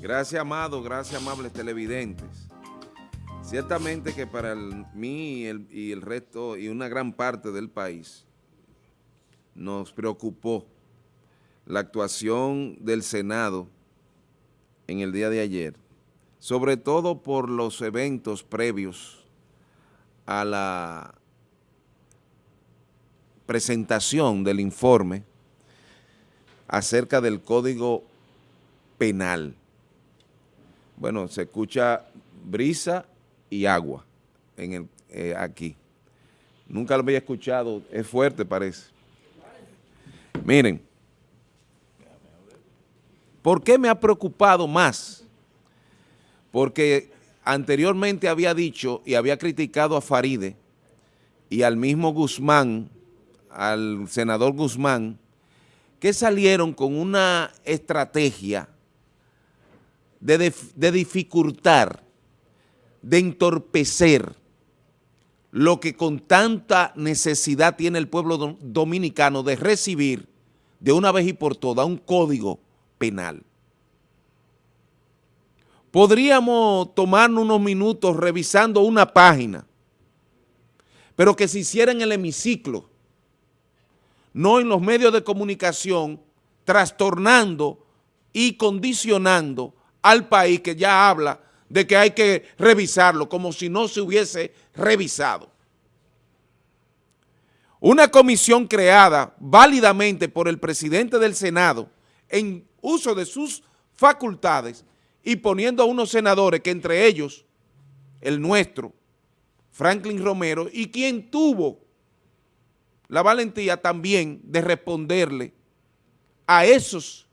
Gracias, amado, gracias, amables televidentes. Ciertamente que para mí y el, resto y una gran parte del país nos preocupó la actuación del Senado en el día de ayer, sobre todo por los eventos previos a la presentación del informe acerca del Código Penal. Bueno, se escucha brisa y agua en el, eh, aquí. Nunca lo había escuchado, es fuerte parece. Miren, ¿por qué me ha preocupado más? Porque anteriormente había dicho y había criticado a Faride y al mismo Guzmán, al senador Guzmán, que salieron con una estrategia de, dificultar de entorpecer lo que con tanta necesidad tiene el pueblo dominicano de recibir de una vez y por todas un código penal. Podríamos tomarnos unos minutos revisando una página, pero que se hiciera en el hemiciclo, no en los medios de comunicación, trastornando y condicionando al país que ya habla de que hay que revisarlo, como si no se hubiese revisado. Una comisión creada válidamente por el presidente del Senado en uso de sus facultades y poniendo a unos senadores que entre ellos, el nuestro, Franklin Romero, y quien tuvo la valentía también de responderle a esos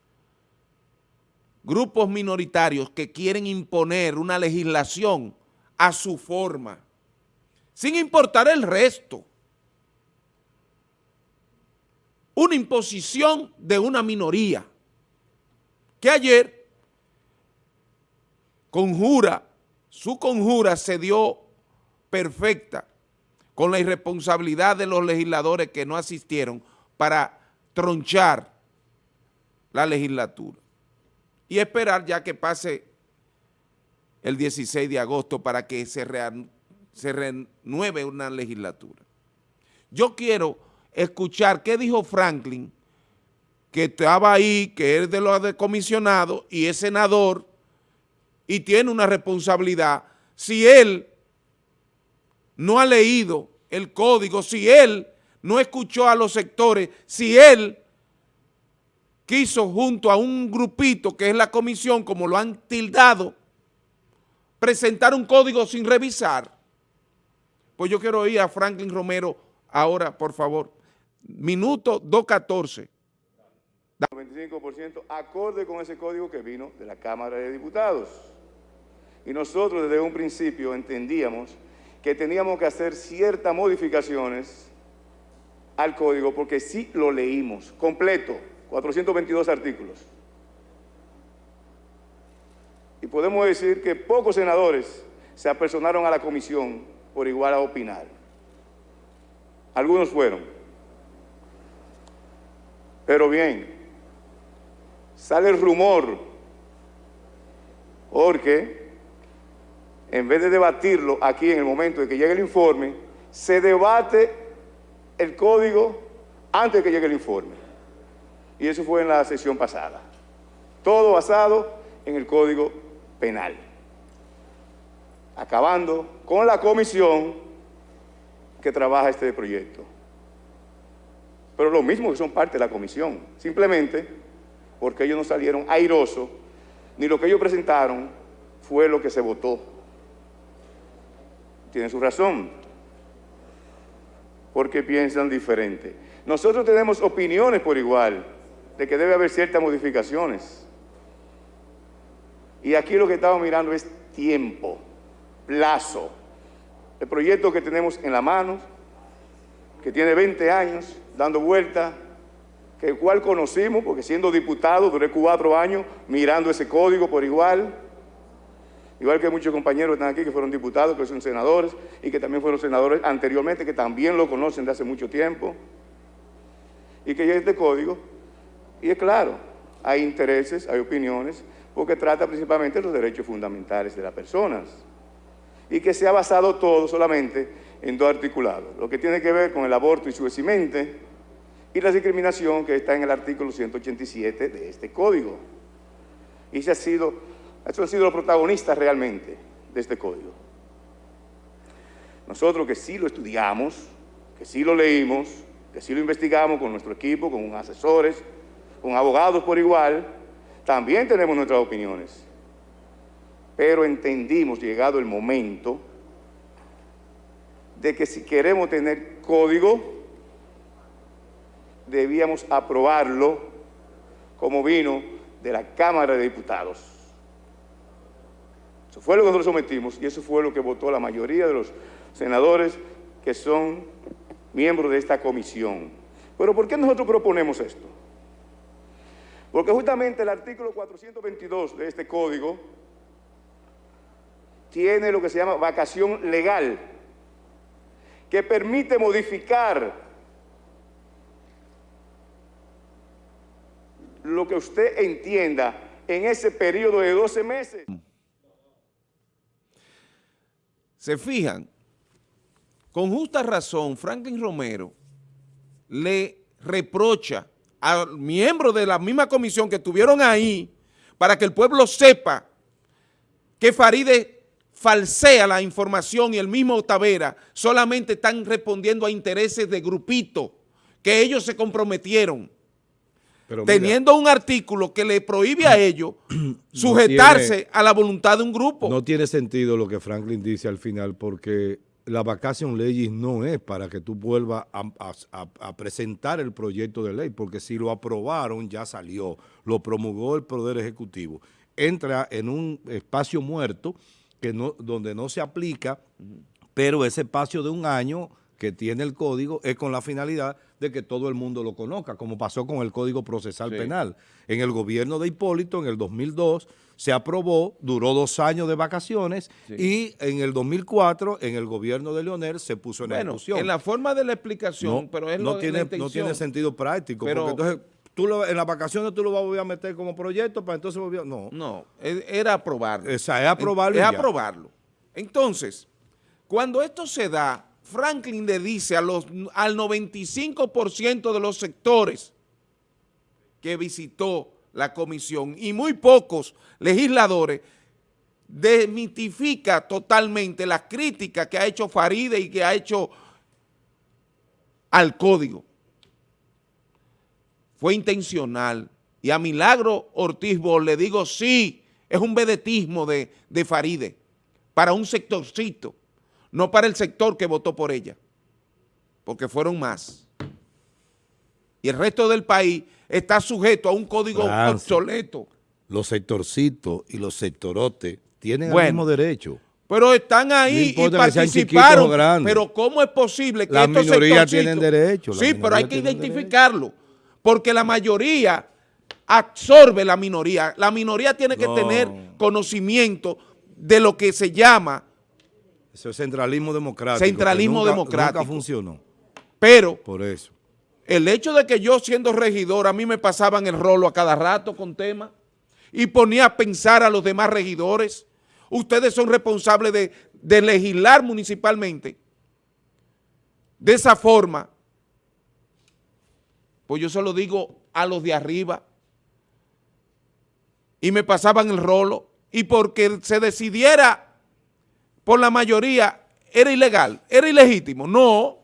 grupos minoritarios que quieren imponer una legislación a su forma, sin importar el resto. Una imposición de una minoría que ayer conjura, su conjura se dio perfecta con la irresponsabilidad de los legisladores que no asistieron para tronchar la legislatura y esperar ya que pase el 16 de agosto para que se, renueve una legislatura. Yo quiero escuchar qué dijo Franklin, que estaba ahí, que es de los decomisionados y es senador y tiene una responsabilidad. Si él no ha leído el código, si él no escuchó a los sectores, si él quiso junto a un grupito que es la comisión, como lo han tildado, presentar un código sin revisar. Pues yo quiero oír a Franklin Romero ahora, por favor. Minuto 2.14. 95% acorde con ese código que vino de la Cámara de Diputados. Y nosotros desde un principio entendíamos que teníamos que hacer ciertas modificaciones al código porque sí lo leímos completo. 422 artículos. Y podemos decir que pocos senadores se apersonaron a la comisión por igual a opinar. Algunos fueron. Pero bien, sale el rumor porque en vez de debatirlo aquí en el momento de que llegue el informe, se debate el código antes de que llegue el informe. Y eso fue en la sesión pasada. Todo basado en el Código Penal. Acabando con la comisión que trabaja este proyecto. Pero lo mismo que son parte de la comisión. Simplemente porque ellos no salieron airosos, ni lo que ellos presentaron fue lo que se votó. Tienen su razón. Porque piensan diferente. Nosotros tenemos opiniones por igual de que debe haber ciertas modificaciones. Y aquí lo que estamos mirando es tiempo, plazo. El proyecto que tenemos en la mano, que tiene 20 años dando vuelta, que el cual conocimos, porque siendo diputado duré cuatro años mirando ese código por igual, igual que muchos compañeros que están aquí que fueron diputados, que son senadores, y que también fueron senadores anteriormente, que también lo conocen de hace mucho tiempo, y que ya este código y es claro, hay intereses, hay opiniones, porque trata principalmente los derechos fundamentales de las personas y que se ha basado todo solamente en dos articulados, lo que tiene que ver con el aborto y su vesimente y la discriminación que está en el artículo 187 de este código. Y ese ha sido, eso han sido los protagonistas realmente de este código. Nosotros que sí lo estudiamos, que sí lo leímos, que sí lo investigamos con nuestro equipo, con asesores, con abogados por igual, también tenemos nuestras opiniones. Pero entendimos, llegado el momento, de que si queremos tener código, debíamos aprobarlo como vino de la Cámara de Diputados. Eso fue lo que nosotros sometimos y eso fue lo que votó la mayoría de los senadores que son miembros de esta comisión. Pero ¿por qué nosotros proponemos esto? Porque justamente el artículo 422 de este código tiene lo que se llama vacación legal, que permite modificar lo que usted entienda en ese periodo de 12 meses. Se fijan, con justa razón, Franklin Romero le reprocha a miembros de la misma comisión que estuvieron ahí para que el pueblo sepa que Faride falsea la información y el mismo Tavera solamente están respondiendo a intereses de grupito que ellos se comprometieron. teniendo un artículo que le prohíbe a ellos sujetarse a la voluntad de un grupo. No tiene sentido lo que Franklin dice al final porque la vacación leyes no es para que tú vuelvas a, presentar el proyecto de ley, porque si lo aprobaron ya salió, lo promulgó el Poder Ejecutivo. Entra en un espacio muerto que no, donde no se aplica, pero ese espacio de un año que tiene el código es con la finalidad de que todo el mundo lo conozca, como pasó con el Código Procesal Penal. En el gobierno de Hipólito, en el 2002, se aprobó, duró dos años de vacaciones y en el 2004, en el gobierno de Leonel, se puso en bueno, ejecución. en la forma de la explicación, pero es no tiene, No tiene sentido práctico, porque entonces tú en las vacaciones tú lo vas a meter como proyecto para entonces volver, no. No, era aprobarlo. Esa, es aprobarlo Es, aprobarlo. Entonces, cuando esto se da, Franklin le dice a los, al 95% de los sectores que visitó la comisión y muy pocos legisladores demitifica totalmente la crítica que ha hecho Faride y que ha hecho al código. Fue intencional. Y a Milagro Ortiz le digo, sí, es un vedetismo de, de Faride para un sectorcito no para el sector que votó por ella, porque fueron más. Y el resto del país está sujeto a un código obsoleto. Los sectorcitos y los sectorotes tienen el mismo derecho. Pero están ahí y participaron. Pero ¿cómo es posible que la estos tienen derecho? Sí, pero hay que identificarlo. Porque la mayoría absorbe la minoría. La minoría tiene que tener conocimiento de lo que se llama eso es centralismo democrático. Centralismo democrático. Nunca funcionó. Pero, por eso. El hecho de que yo siendo regidor, a mí me pasaban el rolo a cada rato con temas y ponía a pensar a los demás regidores. Ustedes son responsables de, de legislar municipalmente. De esa forma, pues yo se lo digo a los de arriba. Y me pasaban el rolo. Y porque se decidiera por la mayoría era ilegal, era ilegítimo. No,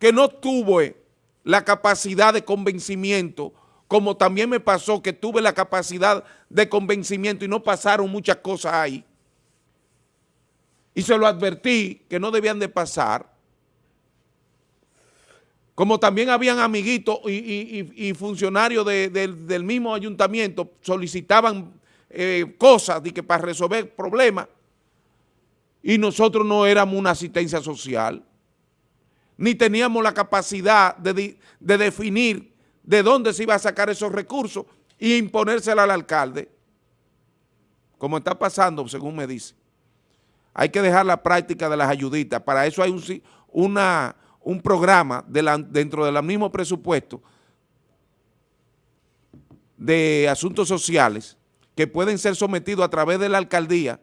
que no tuve la capacidad de convencimiento, como también me pasó que tuve la capacidad de convencimiento y no pasaron muchas cosas ahí. Y se lo advertí que no debían de pasar. Como también habían amiguitos y, funcionarios del mismo ayuntamiento solicitaban eh, cosas de que para resolver problemas y nosotros no éramos una asistencia social, ni teníamos la capacidad de, definir de dónde se iba a sacar esos recursos y imponérsela al alcalde, como está pasando, según me dice. Hay que dejar la práctica de las ayuditas, para eso hay un, una, un programa dentro del mismo presupuesto de asuntos sociales que pueden ser sometidos a través de la alcaldía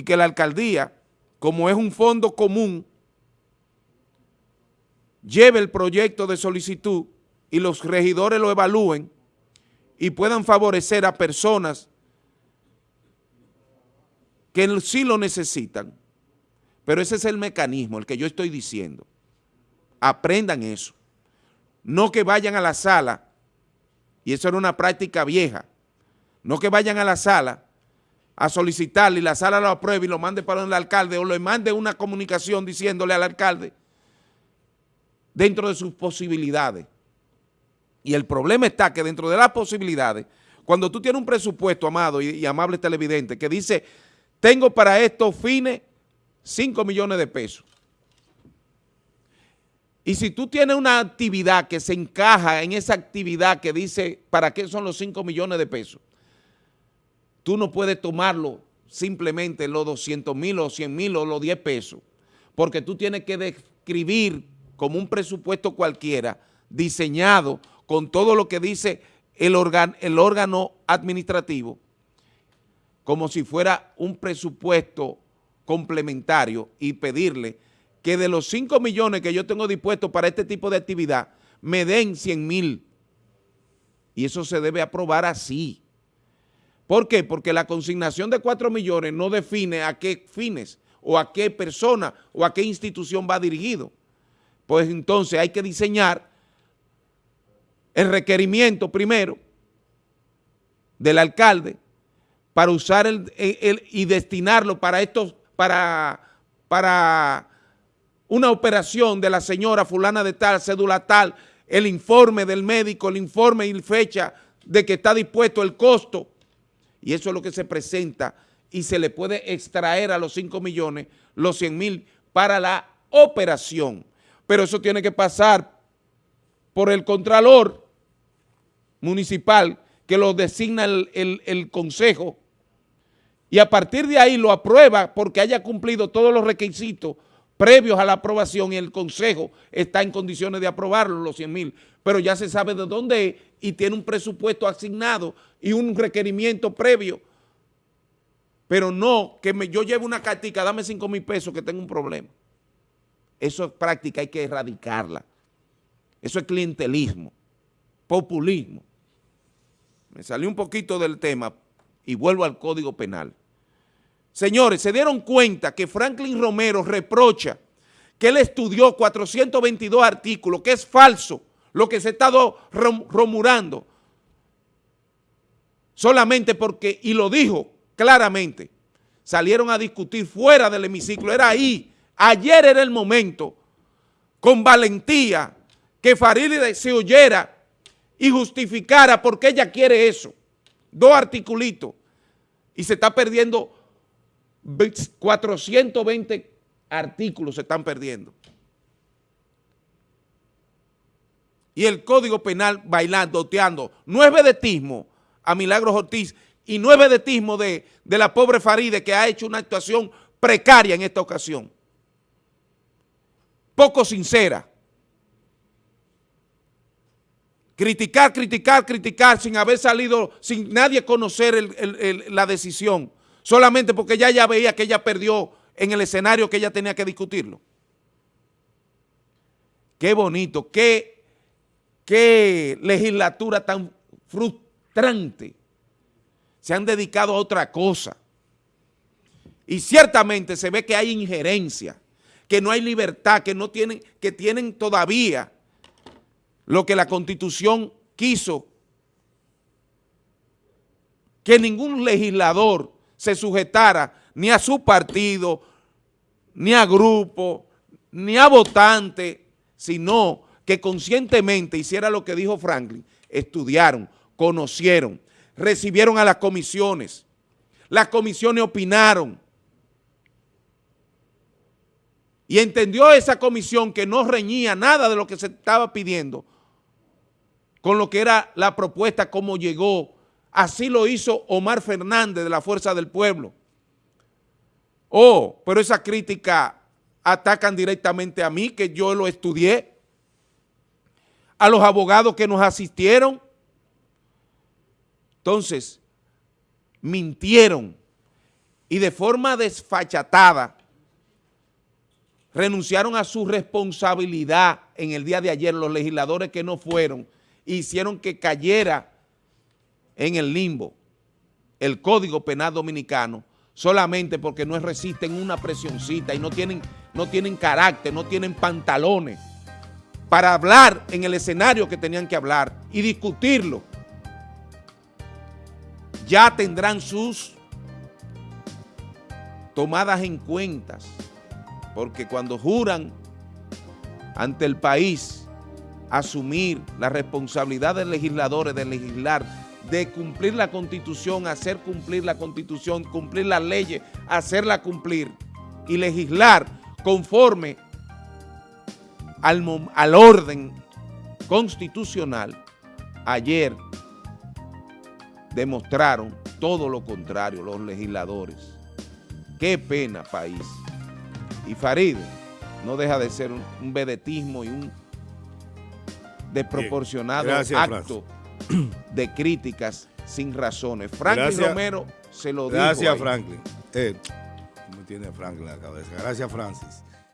y que la alcaldía, como es un fondo común, lleve el proyecto de solicitud y los regidores lo evalúen y puedan favorecer a personas que sí lo necesitan. Pero ese es el mecanismo, el que yo estoy diciendo. Aprendan eso. No que vayan a la sala, y eso era una práctica vieja, no que vayan a la sala a solicitarle y la sala lo apruebe y lo mande para el alcalde o le mande una comunicación diciéndole al alcalde dentro de sus posibilidades. Y el problema está que dentro de las posibilidades, cuando tú tienes un presupuesto, amado y, amable televidente, que dice, tengo para estos fines 5 millones de pesos. Y si tú tienes una actividad que se encaja en esa actividad que dice para qué son los 5 millones de pesos, tú no puedes tomarlo simplemente los 200 mil o 100 mil o los 10 pesos, porque tú tienes que describir como un presupuesto cualquiera diseñado con todo lo que dice el, órgano administrativo, como si fuera un presupuesto complementario y pedirle que de los 5 millones que yo tengo dispuestos para este tipo de actividad, me den 100 mil. Y eso se debe aprobar así. ¿Por qué? Porque la consignación de 4 millones no define a qué fines o a qué persona o a qué institución va dirigido. Pues entonces hay que diseñar el requerimiento primero del alcalde para usar el, y destinarlo para estos, para, para una operación de la señora fulana de tal, cédula tal, el informe del médico, el informe y fecha de que está dispuesto el costo, y eso es lo que se presenta, y se le puede extraer a los 5 millones, los 100 mil, para la operación. Pero eso tiene que pasar por el contralor municipal, que lo designa el, el consejo, y a partir de ahí lo aprueba porque haya cumplido todos los requisitos previos a la aprobación y el Consejo está en condiciones de aprobarlo, los 100 mil, pero ya se sabe de dónde es y tiene un presupuesto asignado y un requerimiento previo. Pero no que yo lleve una cartica, dame 5 mil pesos que tengo un problema. Eso es práctica, hay que erradicarla. Eso es clientelismo, populismo. Me salió un poquito del tema y vuelvo al Código Penal. Señores, se dieron cuenta que Franklin Romero reprocha que él estudió 422 artículos, que es falso lo que se está romurando, solamente porque, y lo dijo claramente, salieron a discutir fuera del hemiciclo, era ahí, ayer era el momento, con valentía, que Farideh se oyera y justificara por qué ella quiere eso. Dos articulitos. Y se está perdiendo 420 artículos se están perdiendo. Y el Código Penal bailando, oteando. No es vedetismo a Milagros Ortiz y no es vedetismo de, de la pobre Faride que ha hecho una actuación precaria en esta ocasión. Poco sincera. Criticar, criticar, criticar sin haber salido, sin nadie conocer la decisión solamente porque ya veía que ella perdió en el escenario que ella tenía que discutirlo. Qué bonito, qué, qué legislatura tan frustrante. Se han dedicado a otra cosa. Y ciertamente se ve que hay injerencia, que no hay libertad, que no tienen, que tienen todavía lo que la Constitución quiso, que ningún legislador se sujetara ni a su partido, ni a grupo, ni a votante, sino que conscientemente hiciera lo que dijo Franklin, estudiaron, conocieron, recibieron a las comisiones, las comisiones opinaron, y entendió esa comisión que no reñía nada de lo que se estaba pidiendo con lo que era la propuesta como llegó Así lo hizo Omar Fernández de la Fuerza del Pueblo. Oh, pero esa crítica atacan directamente a mí, que yo lo estudié, a los abogados que nos asistieron. Entonces, mintieron y de forma desfachatada renunciaron a su responsabilidad en el día de ayer los legisladores que no fueron hicieron que cayera en el limbo el Código Penal Dominicano solamente porque no resisten una presioncita y no tienen, no tienen carácter, no tienen pantalones para hablar en el escenario que tenían que hablar y discutirlo. Ya tendrán sus tomadas en cuentas, porque cuando juran ante el país asumir la responsabilidad de legisladores de legislar, de cumplir la constitución, hacer cumplir la constitución, cumplir las leyes, hacerla cumplir y legislar conforme al, al orden constitucional, ayer demostraron todo lo contrario los legisladores. Qué pena, país. Y Farid no deja de ser un, vedetismo y un desproporcionado acto de críticas sin razones. Franklin Romero se lo dijo Gracias, Franklin. Eh, tiene Franklin la cabeza. Gracias, Francis.